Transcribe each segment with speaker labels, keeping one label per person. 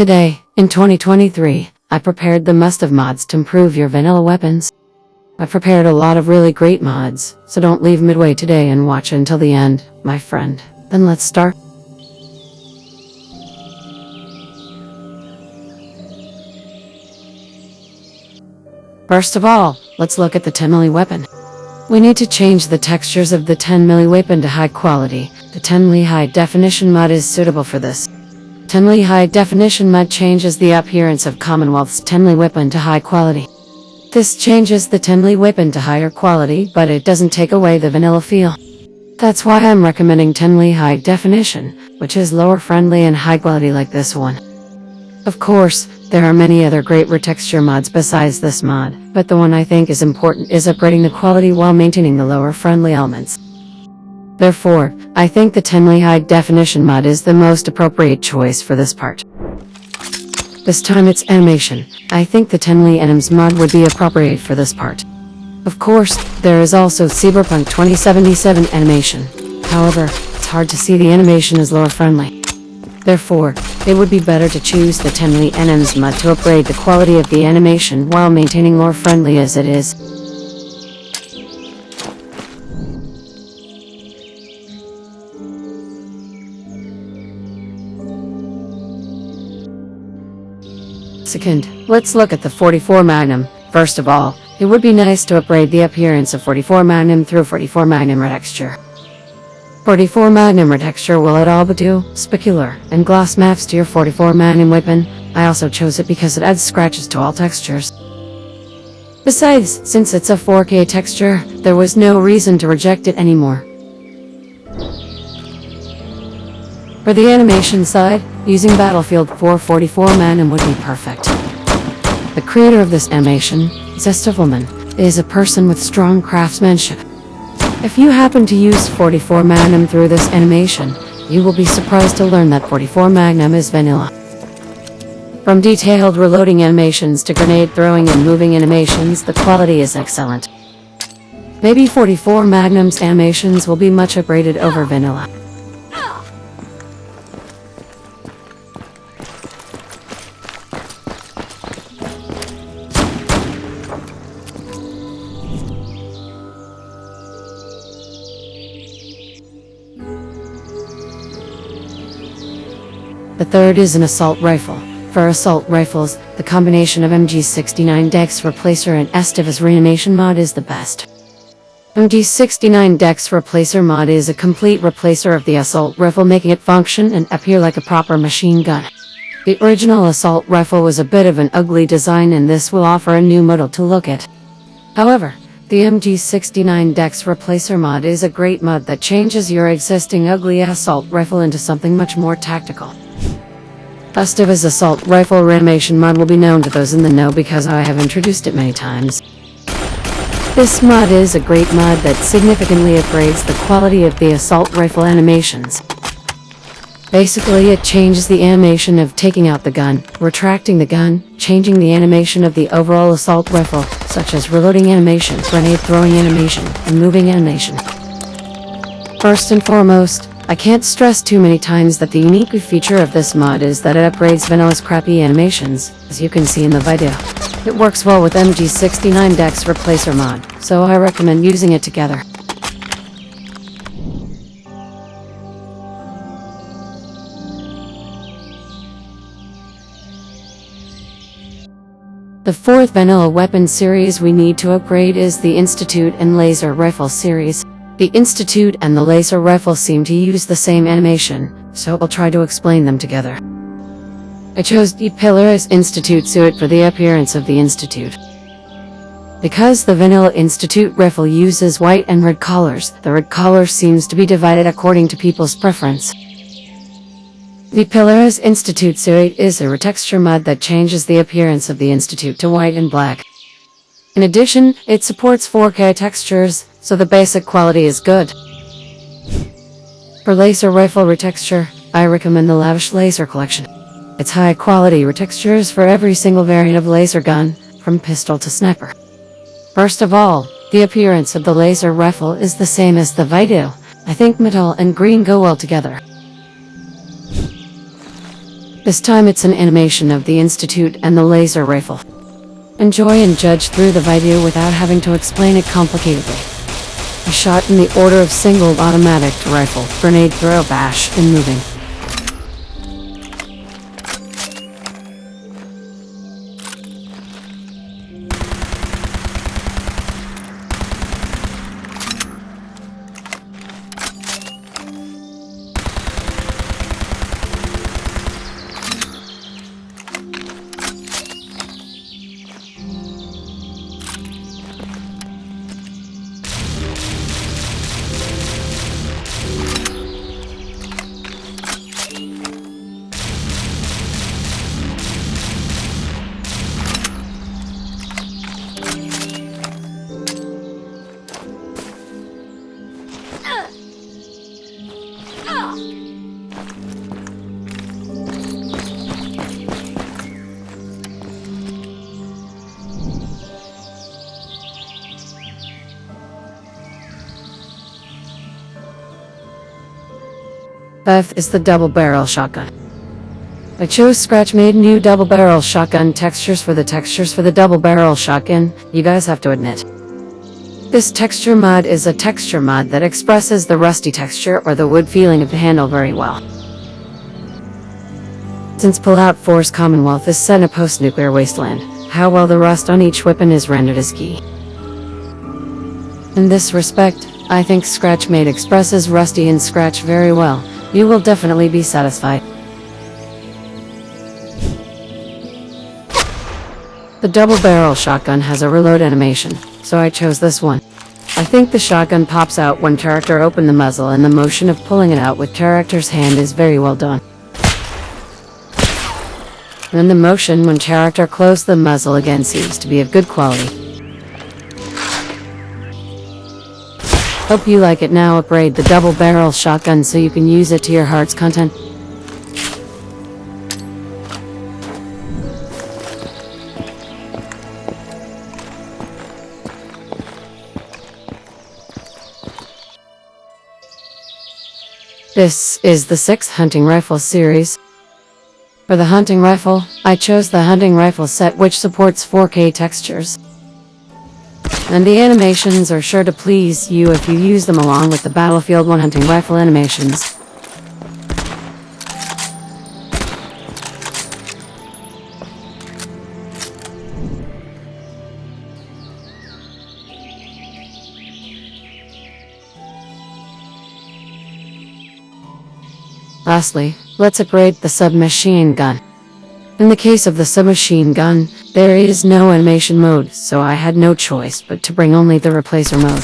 Speaker 1: Today, in 2023, I prepared the must of mods to improve your vanilla weapons. I prepared a lot of really great mods, so don't leave midway today and watch until the end, my friend. Then let's start. First of all, let's look at the 10 milli weapon. We need to change the textures of the 10 milli weapon to high quality. The 10 milli high definition mod is suitable for this. 10 milli high definition mod changes the appearance of Commonwealth's 10 milli weapon to high quality. This changes the 10 milli weapon to higher quality, but it doesn't take away the vanilla feel. That's why I'm recommending 10 milli high definition, which is lore friendly and high quality like this one. Of course, there are many other great retexture mods besides this mod, but the one I think is important is upgrading the quality while maintaining the lore friendly elements. Therefore, I think the 10 milli high definition mod is the most appropriate choice for this part. This time it's animation. I think the 10 milli anims mod would be appropriate for this part. Of course, there is also Cyberpunk 2077 animation. However, it's hard to see the animation is lore friendly. Therefore, it would be better to choose the 10 milli anims mod to upgrade the quality of the animation while maintaining lore friendly as it is. Second, let's look at the 44 Magnum. First of all, it would be nice to upgrade the appearance of 44 Magnum through 44 Magnum retexture. 44 Magnum retexture will add albedo, specular, and gloss maps to your 44 Magnum weapon. I also chose it because it adds scratches to all textures. Besides, since it's a 4K texture, there was no reason to reject it anymore. For the animation side, using Battlefield 444 Magnum would be perfect. The creator of this animation, Zestivelman, is a person with strong craftsmanship. If you happen to use 44 Magnum through this animation, you will be surprised to learn that 44 Magnum is vanilla. From detailed reloading animations to grenade throwing and moving animations, the quality is excellent. Maybe 44 Magnum's animations will be much upgraded over vanilla. The third is an assault rifle. For assault rifles, the combination of MG69 Dex Replacer and Estivus Reanimation mod is the best. MG69 Dex Replacer mod is a complete replacer of the assault rifle making it function and appear like a proper machine gun. The original assault rifle was a bit of an ugly design and this will offer a new model to look at. However, the MG69 Dex Replacer mod is a great mod that changes your existing ugly assault rifle into something much more tactical. Estivus assault rifle reanimation mod will be known to those in the know because I have introduced it many times. This mod is a great mod that significantly upgrades the quality of the assault rifle animations. Basically, it changes the animation of taking out the gun, retracting the gun, changing the animation of the overall assault rifle, such as reloading animation, grenade throwing animation, and moving animation. First and foremost, I can't stress too many times that the unique feature of this mod is that it upgrades Vanilla's crappy animations, as you can see in the video. It works well with MG69 Dex Replacer mod, so I recommend using it together. The fourth vanilla weapon series we need to upgrade is the Institute and Laser Rifle series. The Institute and the laser rifle seem to use the same animation, so I'll try to explain them together. I chose the Polaris Institute suit for the appearance of the Institute. Because the Vanilla Institute rifle uses white and red colors, the red color seems to be divided according to people's preference. The Polaris Institute suit is a retexture mod that changes the appearance of the Institute to white and black. In addition, it supports 4K textures, so the basic quality is good. For laser rifle retexture, I recommend the Lavish Laser Collection. It's high quality retextures for every single variant of laser gun, from pistol to sniper. First of all, the appearance of the laser rifle is the same as the Vito. I think metal and green go well together. This time it's an animation of the Institute and the laser rifle. Enjoy and judge through the video without having to explain it complicatedly. A shot in the order of single automatic to rifle, grenade throw bash, and moving. Fifth is the double barrel shotgun. I chose Scratch made new double barrel shotgun textures for the textures for the double barrel shotgun, you guys have to admit. This texture mod is a texture mod that expresses the rusty texture or the wood feeling of the handle very well. Since Fallout 4 Commonwealth is set in a post-nuclear wasteland, how well the rust on each weapon is rendered is key. In this respect, I think Scratch Made expresses Rusty and Scratch very well, you will definitely be satisfied. The double barrel shotgun has a reload animation, so I chose this one. I think the shotgun pops out when character open the muzzle and the motion of pulling it out with character's hand is very well done. Then the motion when character close the muzzle again seems to be of good quality. Hope you like it now upgrade the double barrel shotgun so you can use it to your heart's content. This is the 6th hunting rifle series. For the hunting rifle, I chose the hunting rifle set which supports 4K textures. And the animations are sure to please you if you use them along with the Battlefield 1 hunting rifle animations. Lastly, let's upgrade the submachine gun. In the case of the submachine gun, there is no animation mode, so I had no choice but to bring only the replacer mode.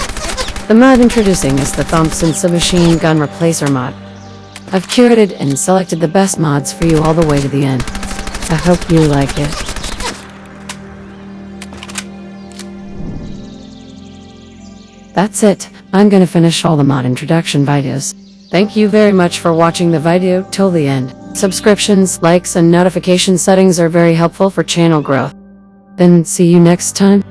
Speaker 1: The mod introducing is the Thompson submachine gun replacer mod. I've curated and selected the best mods for you all the way to the end. I hope you like it. That's it, I'm gonna finish all the mod introduction videos. Thank you very much for watching the video till the end. Subscriptions, likes, and notification settings are very helpful for channel growth. Then see you next time.